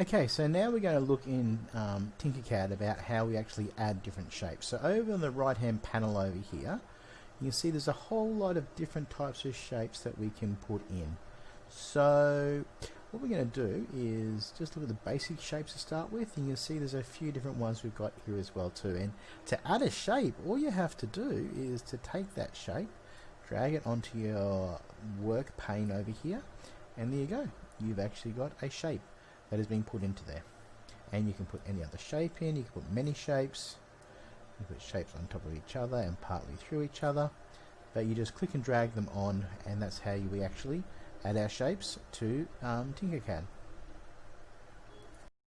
Okay, so now we're going to look in um, Tinkercad about how we actually add different shapes. So over on the right hand panel over here, you can see there's a whole lot of different types of shapes that we can put in. So what we're going to do is just look at the basic shapes to start with. And you can see there's a few different ones we've got here as well too. And to add a shape, all you have to do is to take that shape, drag it onto your work pane over here, and there you go. You've actually got a shape that has been put into there. And you can put any other shape in, you can put many shapes, you put shapes on top of each other and partly through each other, but you just click and drag them on and that's how you, we actually add our shapes to um, Tinkercad.